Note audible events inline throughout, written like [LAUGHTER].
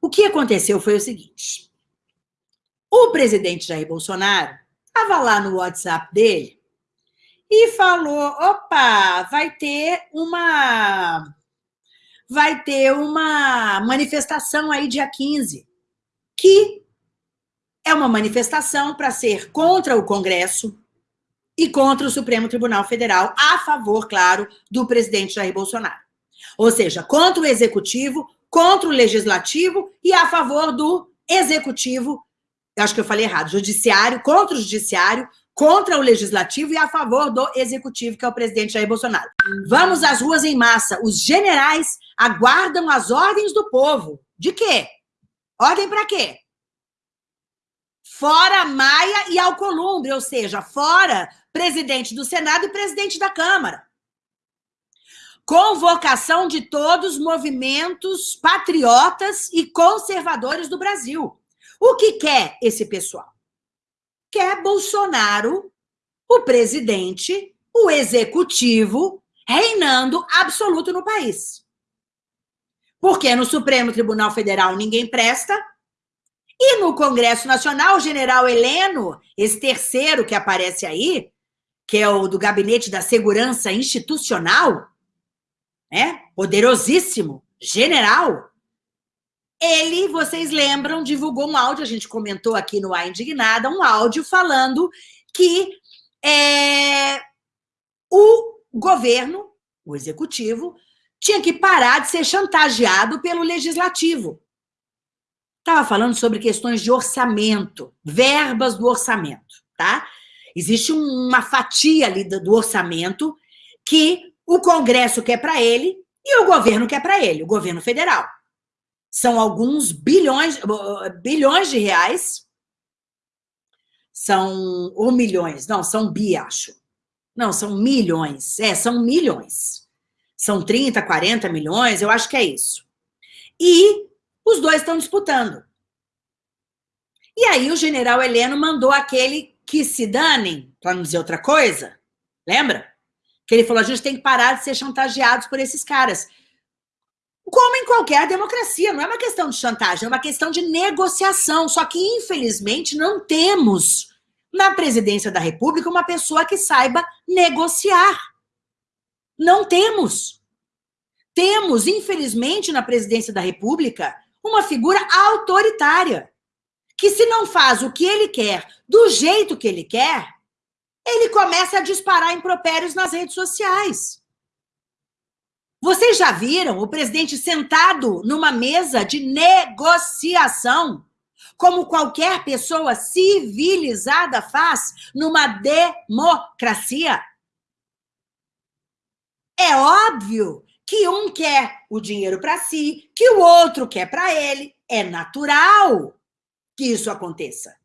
O que aconteceu foi o seguinte. O presidente Jair Bolsonaro estava lá no WhatsApp dele e falou: opa, vai ter uma. Vai ter uma manifestação aí dia 15, que é uma manifestação para ser contra o Congresso e contra o Supremo Tribunal Federal, a favor, claro, do presidente Jair Bolsonaro. Ou seja, contra o Executivo, contra o Legislativo e a favor do Executivo, acho que eu falei errado, Judiciário, contra o Judiciário, contra o Legislativo e a favor do Executivo, que é o presidente Jair Bolsonaro. Vamos às ruas em massa. Os generais aguardam as ordens do povo. De quê? Ordem para quê? Fora Maia e Alcolumbre, ou seja, fora presidente do Senado e presidente da Câmara. Convocação de todos os movimentos patriotas e conservadores do Brasil. O que quer esse pessoal? quer Bolsonaro, o presidente, o executivo, reinando absoluto no país. Porque no Supremo Tribunal Federal ninguém presta, e no Congresso Nacional, o general Heleno, esse terceiro que aparece aí, que é o do Gabinete da Segurança Institucional, né? poderosíssimo, general, ele, vocês lembram, divulgou um áudio, a gente comentou aqui no A Indignada, um áudio falando que é, o governo, o executivo, tinha que parar de ser chantageado pelo legislativo. Estava falando sobre questões de orçamento, verbas do orçamento, tá? Existe uma fatia ali do orçamento que o Congresso quer para ele e o governo quer para ele, o governo federal. São alguns bilhões, bilhões de reais. São, ou milhões, não, são bi, acho. Não, são milhões. É, são milhões. São 30, 40 milhões, eu acho que é isso. E os dois estão disputando. E aí o general Heleno mandou aquele que se danem, para não dizer outra coisa, lembra? Que ele falou, a gente tem que parar de ser chantageados por esses caras. Como em qualquer democracia, não é uma questão de chantagem, é uma questão de negociação. Só que, infelizmente, não temos na presidência da República uma pessoa que saiba negociar. Não temos. Temos, infelizmente, na presidência da República, uma figura autoritária, que se não faz o que ele quer do jeito que ele quer, ele começa a disparar impropérios nas redes sociais. Vocês já viram o presidente sentado numa mesa de negociação, como qualquer pessoa civilizada faz numa democracia? É óbvio que um quer o dinheiro para si, que o outro quer para ele. É natural que isso aconteça.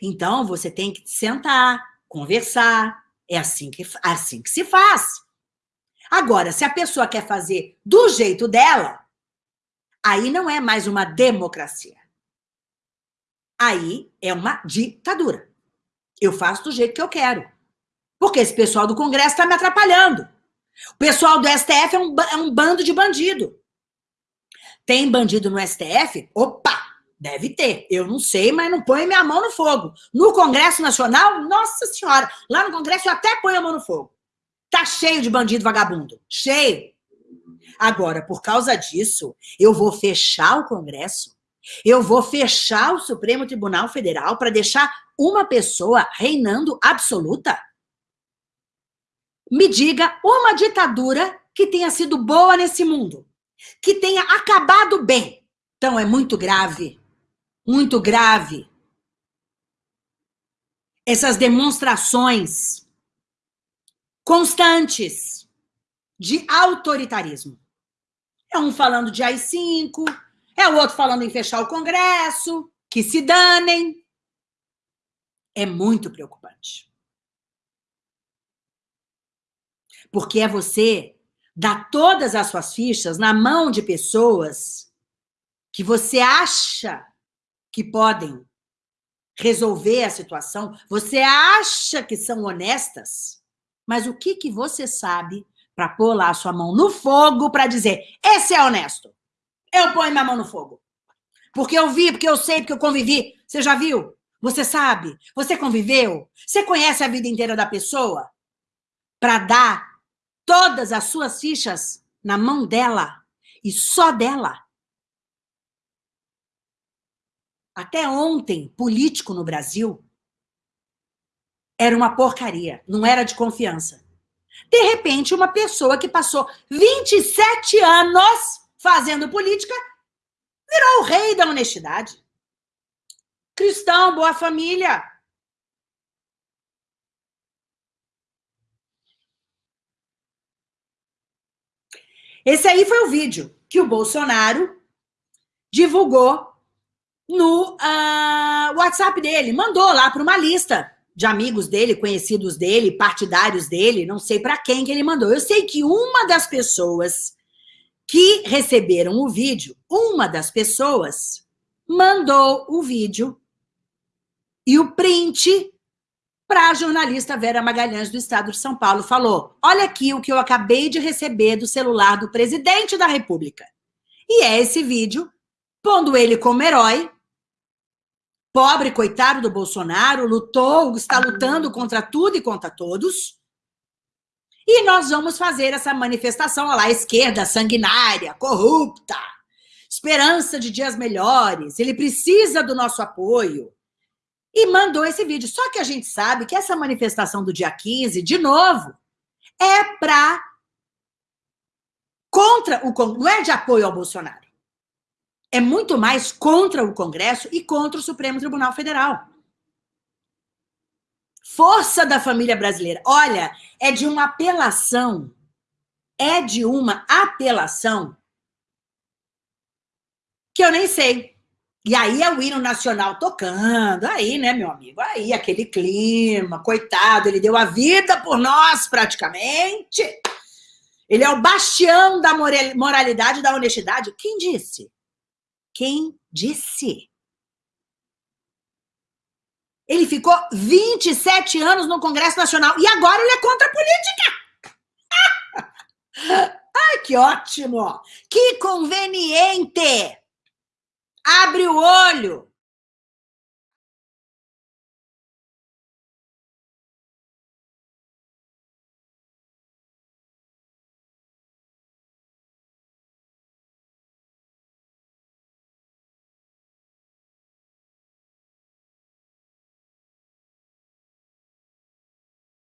Então, você tem que sentar, conversar. É assim que, assim que se faz. Agora, se a pessoa quer fazer do jeito dela, aí não é mais uma democracia. Aí é uma ditadura. Eu faço do jeito que eu quero. Porque esse pessoal do Congresso está me atrapalhando. O pessoal do STF é um, é um bando de bandido. Tem bandido no STF? Opa! Deve ter. Eu não sei, mas não põe minha mão no fogo. No Congresso Nacional, nossa senhora, lá no Congresso eu até ponho a mão no fogo. Tá cheio de bandido vagabundo. Cheio. Agora, por causa disso, eu vou fechar o Congresso, eu vou fechar o Supremo Tribunal Federal para deixar uma pessoa reinando absoluta? Me diga uma ditadura que tenha sido boa nesse mundo, que tenha acabado bem. Então, é muito grave, muito grave. Essas demonstrações constantes de autoritarismo. É um falando de AI-5, é o outro falando em fechar o Congresso, que se danem. É muito preocupante. Porque é você dar todas as suas fichas na mão de pessoas que você acha que podem resolver a situação, você acha que são honestas, mas o que, que você sabe para pôr lá a sua mão no fogo para dizer, esse é honesto, eu ponho minha mão no fogo. Porque eu vi, porque eu sei, porque eu convivi. Você já viu? Você sabe? Você conviveu? Você conhece a vida inteira da pessoa? Para dar todas as suas fichas na mão dela e só dela. Até ontem, político no Brasil era uma porcaria, não era de confiança. De repente, uma pessoa que passou 27 anos fazendo política virou o rei da honestidade. Cristão, boa família. Esse aí foi o vídeo que o Bolsonaro divulgou no uh, WhatsApp dele. Mandou lá para uma lista de amigos dele, conhecidos dele, partidários dele, não sei para quem que ele mandou. Eu sei que uma das pessoas que receberam o vídeo, uma das pessoas mandou o vídeo e o print para a jornalista Vera Magalhães do Estado de São Paulo. Falou, olha aqui o que eu acabei de receber do celular do presidente da República. E é esse vídeo, pondo ele como herói, pobre, coitado do Bolsonaro, lutou, está lutando contra tudo e contra todos, e nós vamos fazer essa manifestação lá, a esquerda sanguinária, corrupta, esperança de dias melhores, ele precisa do nosso apoio. E mandou esse vídeo. Só que a gente sabe que essa manifestação do dia 15, de novo, é para contra o não é de apoio ao Bolsonaro. É muito mais contra o Congresso e contra o Supremo Tribunal Federal. Força da família brasileira. Olha, é de uma apelação. É de uma apelação que eu nem sei. E aí é o hino nacional tocando, aí, né, meu amigo? Aí, aquele clima, coitado, ele deu a vida por nós, praticamente. Ele é o bastião da moralidade da honestidade. Quem disse? Quem disse? Ele ficou 27 anos no Congresso Nacional e agora ele é contra a política. [LAUGHS] Ai, que ótimo! Que conveniente! Abre o olho!